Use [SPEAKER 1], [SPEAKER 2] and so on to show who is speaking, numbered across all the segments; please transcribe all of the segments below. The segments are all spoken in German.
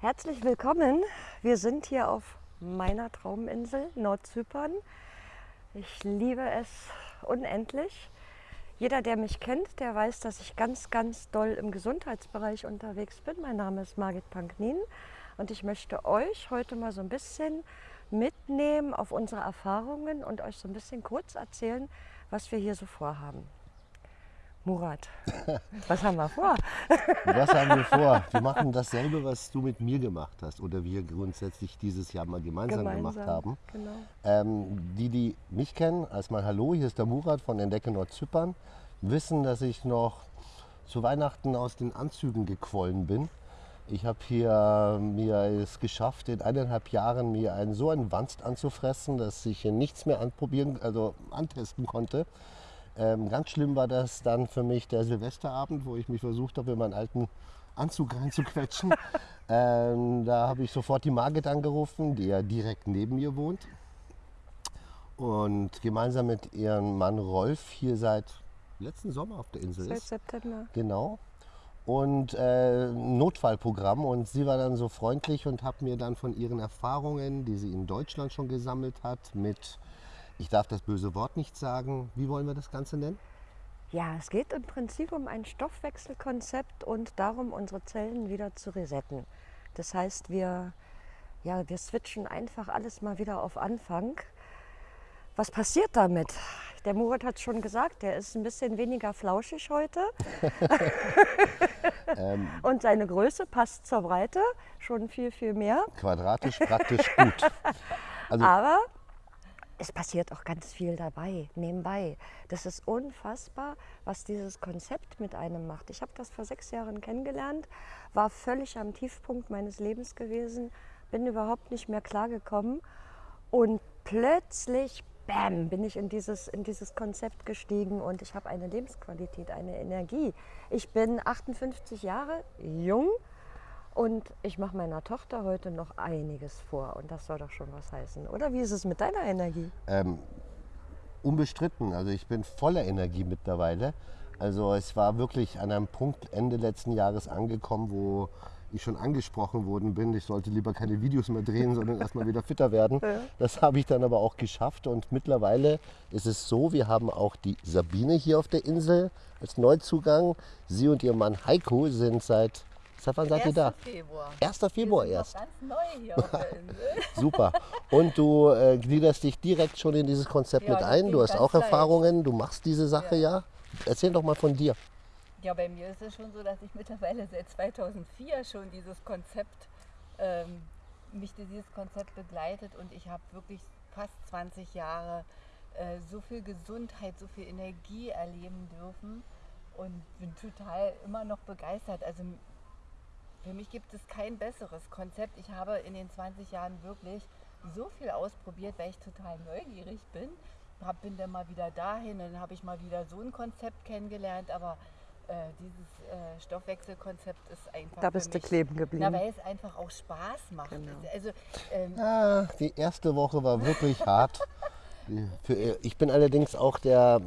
[SPEAKER 1] Herzlich willkommen. Wir sind hier auf meiner Trauminsel Nordzypern. Ich liebe es unendlich. Jeder, der mich kennt, der weiß, dass ich ganz, ganz doll im Gesundheitsbereich unterwegs bin. Mein Name ist Margit Panknin und ich möchte euch heute mal so ein bisschen mitnehmen auf unsere Erfahrungen und euch so ein bisschen kurz erzählen, was wir hier so vorhaben. Murat, was haben wir vor?
[SPEAKER 2] Was haben wir vor? Wir machen dasselbe, was du mit mir gemacht hast oder wir grundsätzlich dieses Jahr mal gemeinsam,
[SPEAKER 1] Gemeinsam,
[SPEAKER 2] gemacht haben.
[SPEAKER 1] genau.
[SPEAKER 2] Ähm, die, die mich kennen, erstmal Hallo, hier ist der Murat von Entdecke Nordzypern, wissen, dass ich noch zu Weihnachten aus den Anzügen gequollen bin. Ich habe hier mir es geschafft, in eineinhalb Jahren mir einen so einen Wanst anzufressen, dass ich hier nichts mehr anprobieren, also antesten konnte. Ähm, ganz schlimm war das dann für mich der Silvesterabend, wo ich mich versucht habe, in meinen alten Anzug reinzuquetschen. ähm, da habe ich sofort die Margit angerufen, die ja direkt neben mir wohnt. Und gemeinsam mit ihrem Mann Rolf hier seit letzten Sommer auf der Insel
[SPEAKER 1] Seit
[SPEAKER 2] ist.
[SPEAKER 1] September.
[SPEAKER 2] Genau. Und äh, Notfallprogramm. Und sie war dann so freundlich und hat mir dann von ihren Erfahrungen, die sie in Deutschland schon gesammelt hat, mit, ich darf das böse Wort nicht sagen, wie wollen wir das Ganze nennen?
[SPEAKER 1] Ja, es geht im Prinzip um ein Stoffwechselkonzept und darum, unsere Zellen wieder zu resetten. Das heißt, wir, ja, wir switchen einfach alles mal wieder auf Anfang. Was passiert damit? Der Murat hat es schon gesagt, der ist ein bisschen weniger flauschig heute.
[SPEAKER 2] Ähm,
[SPEAKER 1] Und seine Größe passt zur Breite schon viel, viel mehr.
[SPEAKER 2] quadratisch praktisch gut. Also
[SPEAKER 1] Aber es passiert auch ganz viel dabei, nebenbei. Das ist unfassbar, was dieses Konzept mit einem macht. Ich habe das vor sechs Jahren kennengelernt, war völlig am Tiefpunkt meines Lebens gewesen, bin überhaupt nicht mehr klargekommen und plötzlich, bam, bin ich in dieses, in dieses Konzept gestiegen und ich habe eine Lebensqualität, eine Energie. Ich bin 58 Jahre jung und ich mache meiner Tochter heute noch einiges vor und das soll doch schon was heißen. Oder wie ist es mit deiner Energie?
[SPEAKER 2] ähm, unbestritten. Also ich bin voller Energie mittlerweile. Also es war wirklich an einem Punkt Ende letzten Jahres angekommen, wo ich schon angesprochen worden bin, ich sollte lieber keine Videos mehr drehen, sondern erstmal wieder fitter werden. Das habe ich dann aber auch geschafft und mittlerweile ist es so, wir haben auch die Sabine hier auf der Insel als Neuzugang. Sie und ihr Mann Heiko sind seit, seit wann seid ihr da?
[SPEAKER 3] Februar.
[SPEAKER 2] 1. Februar
[SPEAKER 3] Wir sind
[SPEAKER 2] erst.
[SPEAKER 3] Ganz neu hier auf der Insel.
[SPEAKER 2] Super. Und du äh, gliederst dich direkt schon in dieses Konzept
[SPEAKER 3] Ja,
[SPEAKER 2] mit ein. Du hast auch
[SPEAKER 3] leicht.
[SPEAKER 2] Erfahrungen, du machst diese Sache ja. Erzähl doch mal von dir.
[SPEAKER 3] Ja, bei mir ist es schon so, dass ich mittlerweile seit 2004 schon dieses Konzept, ähm, mich dieses Konzept begleitet und ich habe wirklich fast 20 Jahre äh, so viel Gesundheit, so viel Energie erleben dürfen und bin total immer noch begeistert. Also für mich gibt es kein besseres Konzept. Ich habe in den 20 Jahren wirklich so viel ausprobiert, weil ich total neugierig bin. Hab, bin dann mal wieder dahin, dann habe ich mal wieder so ein Konzept kennengelernt, aber äh, dieses äh, Stoffwechselkonzept ist einfach.
[SPEAKER 1] Da bist du kleben
[SPEAKER 3] Na,
[SPEAKER 1] geblieben.
[SPEAKER 3] weil es einfach auch Spaß macht.
[SPEAKER 1] Genau.
[SPEAKER 3] Also, ähm,
[SPEAKER 2] Ah, die erste Woche war wirklich hart. Für, ich bin allerdings auch der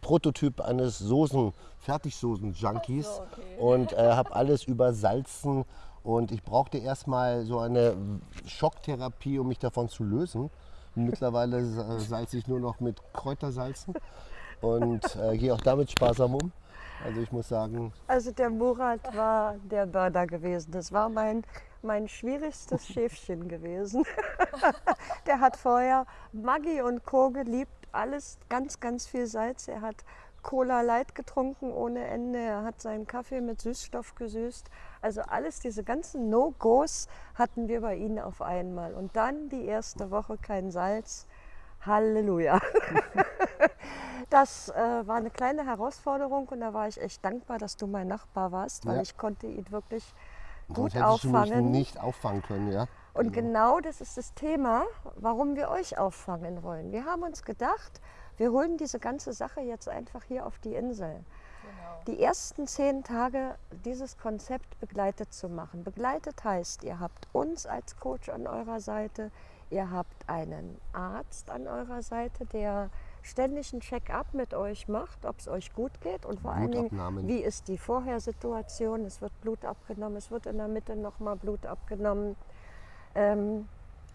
[SPEAKER 2] Prototyp eines Soßen, Fertigsoßen-Junkies
[SPEAKER 3] so, okay.
[SPEAKER 2] und äh, habe alles übersalzen. Und ich brauchte erstmal so eine Schocktherapie, um mich davon zu lösen. Mittlerweile salze ich nur noch mit Kräutersalzen und äh, gehe auch damit sparsam um. Also ich muss sagen,
[SPEAKER 1] Also der Murat war der Burner gewesen. Das war mein, mein schwierigstes Schäfchen gewesen. der hat vorher Maggi und Co. geliebt, alles ganz, ganz viel Salz. Er hat Cola Light getrunken ohne Ende. Er hat seinen Kaffee mit Süßstoff gesüßt. Also alles, diese ganzen No-Gos hatten wir bei ihm auf einmal. Und dann die erste Woche kein Salz. Halleluja. Das äh, war eine kleine Herausforderung und da war ich echt dankbar, dass du mein Nachbar warst, weil
[SPEAKER 2] Ja.
[SPEAKER 1] ich konnte ihn wirklich
[SPEAKER 2] sonst
[SPEAKER 1] gut
[SPEAKER 2] mich
[SPEAKER 1] auffangen.
[SPEAKER 2] nicht auffangen können. Ja?
[SPEAKER 1] Und genau das ist das Thema, warum wir euch auffangen wollen. Wir haben uns gedacht, wir holen diese ganze Sache jetzt einfach hier auf die Insel.
[SPEAKER 3] genau.
[SPEAKER 1] Die ersten zehn Tage dieses Konzept begleitet zu machen. Begleitet heißt, ihr habt uns als Coach an eurer Seite, ihr habt einen Arzt an eurer Seite, der ständig ein Check-up mit euch macht, ob es euch gut geht und vor allen Dingen, wie ist die Vorhersituation. Es wird Blut abgenommen, es wird in der Mitte nochmal Blut abgenommen. Ähm,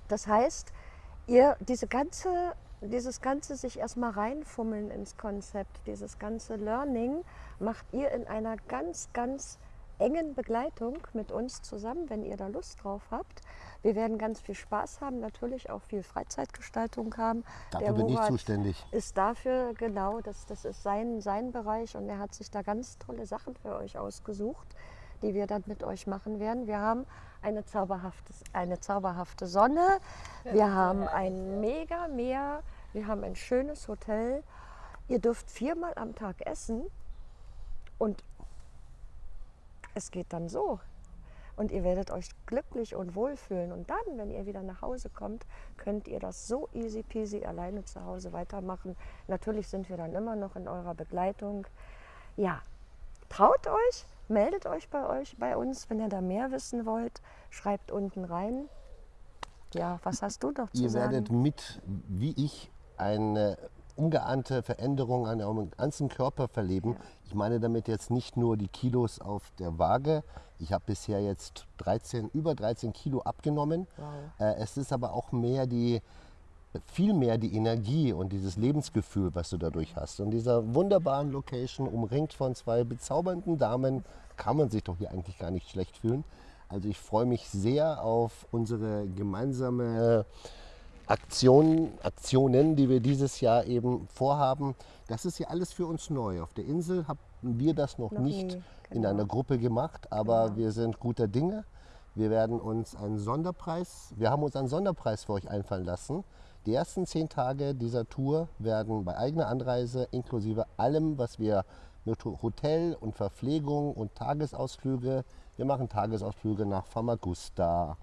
[SPEAKER 1] das heißt, ihr diese ganze, dieses ganze sich erstmal reinfummeln ins Konzept, dieses ganze Learning macht ihr in einer ganz, ganz engen Begleitung mit uns zusammen, wenn ihr da Lust drauf habt. Wir werden ganz viel Spaß haben, natürlich auch viel Freizeitgestaltung haben.
[SPEAKER 2] Dafür
[SPEAKER 1] Der
[SPEAKER 2] bin ich
[SPEAKER 1] Murat
[SPEAKER 2] zuständig.
[SPEAKER 1] Ist dafür, genau, das, das ist sein, sein Bereich und er hat sich da ganz tolle Sachen für euch ausgesucht, die wir dann mit euch machen werden. Wir haben eine zauberhafte, eine zauberhafte Sonne, wir haben ein mega Meer, wir haben ein schönes Hotel. Ihr dürft viermal am Tag essen und es geht dann so. Und ihr werdet euch glücklich und wohlfühlen. Und dann, wenn ihr wieder nach Hause kommt, könnt ihr das so easy peasy alleine zu Hause weitermachen. Natürlich sind wir dann immer noch in eurer Begleitung. Ja, traut euch, meldet euch bei euch, bei uns, wenn ihr da mehr wissen wollt. Schreibt unten rein. Ja, was hast du noch zu
[SPEAKER 2] Ihr
[SPEAKER 1] sagen?
[SPEAKER 2] werdet mit, wie ich, eine ungeahnte Veränderung an eurem ganzen Körper verleben. Ich meine damit jetzt nicht nur die Kilos auf der Waage. Ich habe bisher jetzt 13, über 13 Kilo abgenommen. Äh, es ist aber auch mehr die, viel mehr die Energie und dieses Lebensgefühl, was du dadurch hast. Und dieser wunderbaren Location, umringt von zwei bezaubernden Damen, kann man sich doch hier eigentlich gar nicht schlecht fühlen. Also ich freue mich sehr auf unsere gemeinsame Aktionen, Aktionen, die wir dieses Jahr eben vorhaben. Das ist ja alles für uns neu. Auf der Insel haben wir das noch,
[SPEAKER 1] Noch
[SPEAKER 2] nicht
[SPEAKER 1] nie,
[SPEAKER 2] in
[SPEAKER 1] genau.
[SPEAKER 2] einer Gruppe gemacht, aber
[SPEAKER 1] Genau.
[SPEAKER 2] wir sind guter Dinge. Wir werden uns einen Sonderpreis, wir haben uns einen Sonderpreis für euch einfallen lassen. Die ersten zehn Tage dieser Tour werden bei eigener Anreise inklusive allem, was wir mit Ho- Hotel und Verpflegung und Tagesausflüge, wir machen Tagesausflüge nach Famagusta,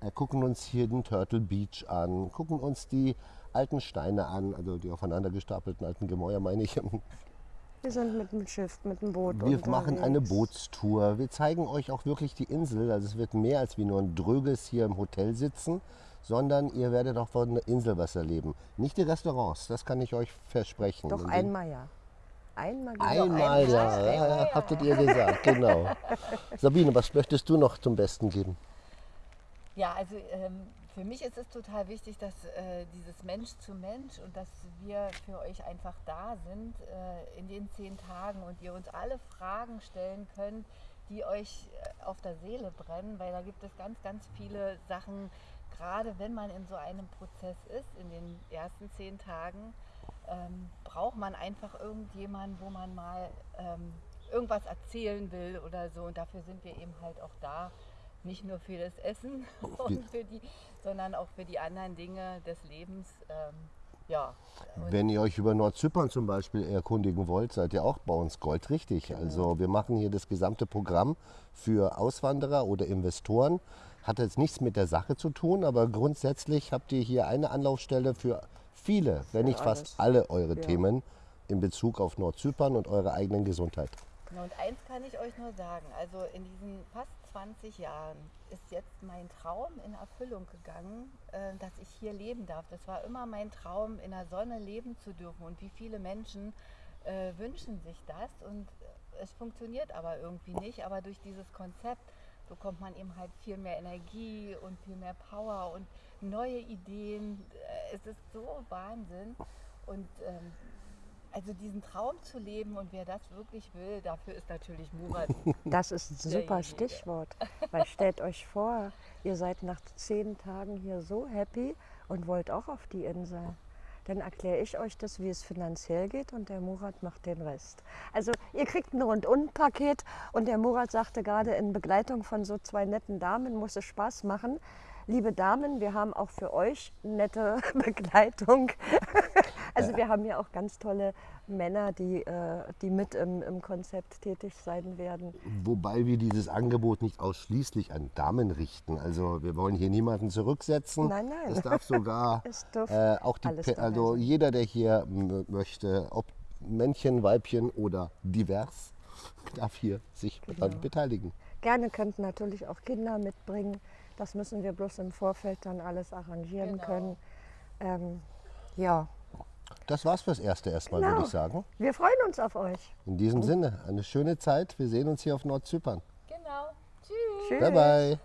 [SPEAKER 2] äh, gucken uns hier den Turtle Beach an, gucken uns die alten Steine an, also die aufeinander gestapelten alten Gemäuer meine ich.
[SPEAKER 1] Wir sind mit dem Schiff, mit dem Boot
[SPEAKER 2] Wir machen eine
[SPEAKER 1] unterwegs.
[SPEAKER 2] Bootstour. Wir zeigen euch auch wirklich die Insel. Also es wird mehr als wie nur ein Dröges hier im Hotel sitzen, sondern ihr werdet auch von der Insel was erleben. Nicht die Restaurants, das kann ich euch versprechen.
[SPEAKER 1] Doch einmal ja. Einmal genau.
[SPEAKER 2] Einmal,
[SPEAKER 3] einmal,
[SPEAKER 2] ja,
[SPEAKER 3] einmal,
[SPEAKER 2] ja, ja,
[SPEAKER 3] ja.
[SPEAKER 2] habtet ihr gesagt, genau. Sabine, was möchtest du noch zum Besten geben?
[SPEAKER 3] Ja, also ähm, für mich ist es total wichtig, dass äh, dieses Mensch zu Mensch und dass wir für euch einfach da sind äh, in den zehn Tagen und ihr uns alle Fragen stellen könnt, die euch äh, auf der Seele brennen, weil da gibt es ganz, ganz viele Sachen, gerade wenn man in so einem Prozess ist, in den ersten zehn Tagen, ähm, braucht man einfach irgendjemanden, wo man mal ähm, irgendwas erzählen will oder so. Und dafür sind wir eben halt auch da. Nicht nur für das Essen, und für die, sondern auch für die anderen Dinge des Lebens. Ähm, ja,
[SPEAKER 2] Wenn ihr euch über Nordzypern zum Beispiel erkundigen wollt, seid ihr auch bei uns goldrichtig. Also wir machen hier das gesamte Programm für Auswanderer oder Investoren. Hat jetzt nichts mit der Sache zu tun, aber grundsätzlich habt ihr hier eine Anlaufstelle für viele, wenn nicht fast alle eure
[SPEAKER 1] Ja.
[SPEAKER 2] Themen in Bezug auf Nordzypern und eure eigenen Gesundheit.
[SPEAKER 3] Genau, und eins kann ich euch nur sagen, also in diesen fast 20 Jahren ist jetzt mein Traum in Erfüllung gegangen, äh, dass ich hier leben darf. Das war immer mein Traum, in der Sonne leben zu dürfen. Und wie viele Menschen äh, wünschen sich das und äh, es funktioniert aber irgendwie nicht. Aber durch dieses Konzept bekommt man eben halt viel mehr Energie und viel mehr Power und neue Ideen. Es ist so Wahnsinn. Und ähm, also diesen Traum zu leben und wer das wirklich will, dafür ist natürlich Murat.
[SPEAKER 1] Das ist ein super. Stichwort. Weil stellt euch vor, ihr seid nach zehn Tagen hier so happy und wollt auch auf die Insel. Dann erkläre ich euch das, wie es finanziell geht und der Murat macht den Rest. Also ihr kriegt ein Rundum-Paket und der Murat sagte gerade in Begleitung von so zwei netten Damen muss es Spaß machen. Liebe Damen, wir haben auch für euch nette Begleitung. Also wir haben ja auch ganz tolle Männer, die, äh, die mit im, im Konzept tätig sein werden.
[SPEAKER 2] Wobei wir dieses Angebot nicht ausschließlich an Damen richten. Also wir wollen hier niemanden zurücksetzen.
[SPEAKER 1] Nein, nein.
[SPEAKER 2] Es darf sogar
[SPEAKER 1] Es
[SPEAKER 2] äh, auch die, also jeder, der hier möchte, ob Männchen, Weibchen oder divers, darf hier sich
[SPEAKER 1] Genau.
[SPEAKER 2] daran beteiligen.
[SPEAKER 1] Gerne könnten natürlich auch Kinder mitbringen. Das müssen wir bloß im Vorfeld dann alles arrangieren
[SPEAKER 3] Genau.
[SPEAKER 1] können. Ähm, ja,
[SPEAKER 2] Das war's fürs Erste erstmal,
[SPEAKER 1] Genau.
[SPEAKER 2] würde ich sagen.
[SPEAKER 1] Wir freuen uns auf euch.
[SPEAKER 2] In diesem Sinne, eine schöne Zeit. Wir sehen uns hier auf Nordzypern.
[SPEAKER 3] Genau. Tschüss.
[SPEAKER 1] Tschüss.
[SPEAKER 2] Bye bye.